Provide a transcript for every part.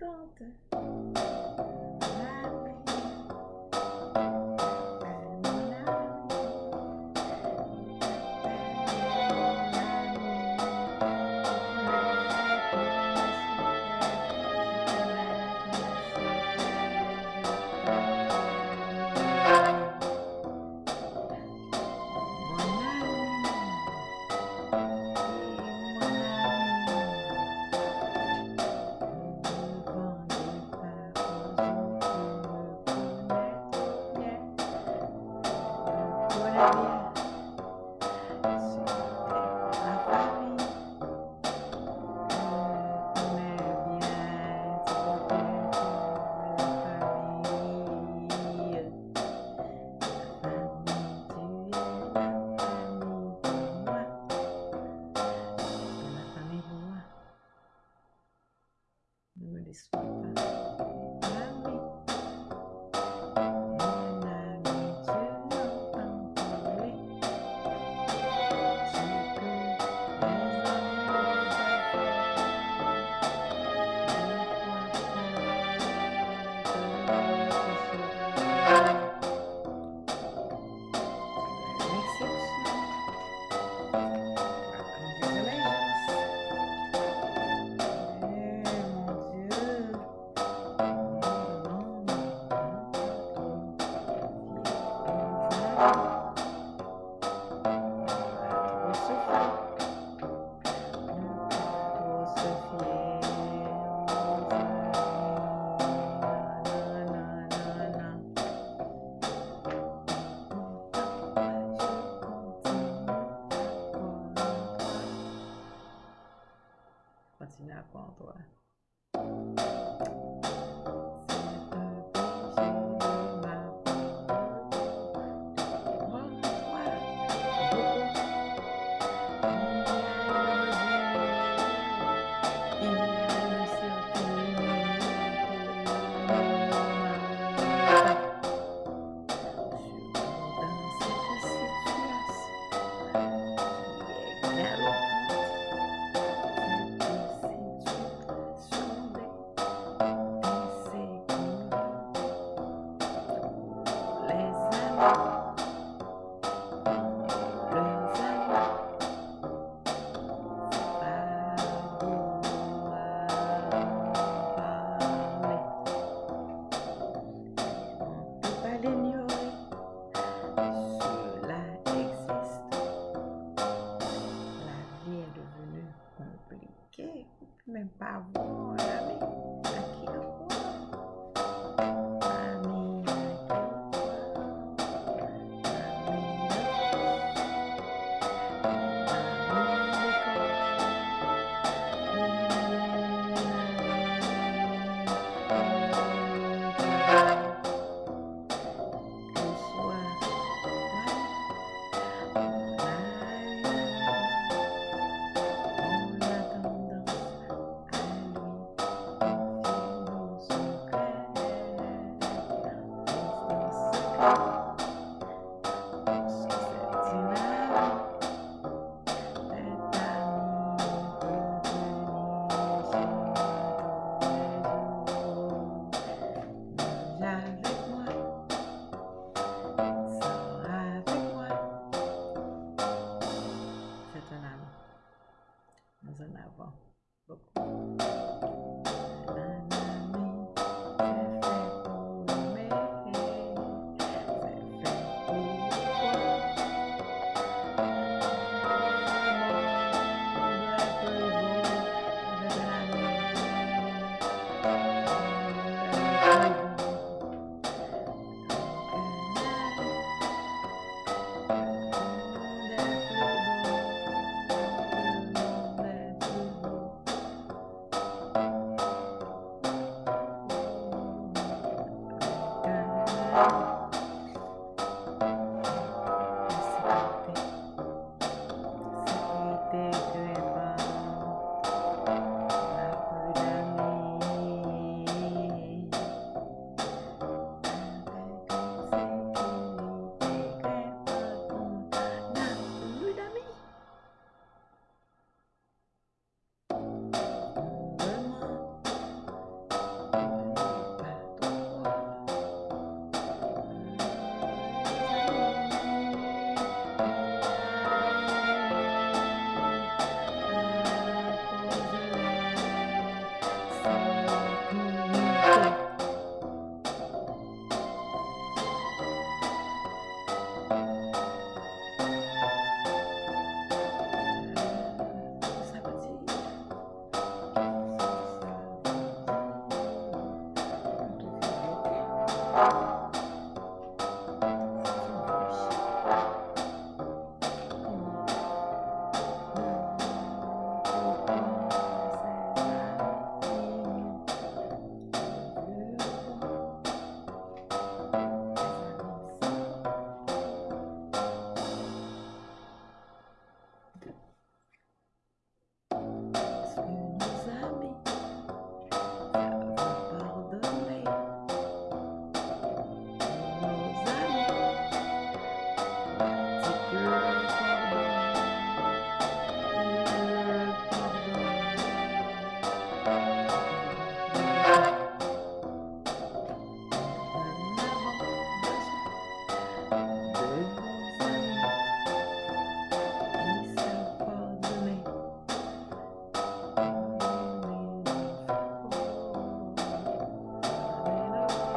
cantata. isso. Le parler, on ne peut pas l'ignorer, cela existe. La vie est devenue compliquée, même pas vous. Than ever.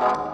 Bye.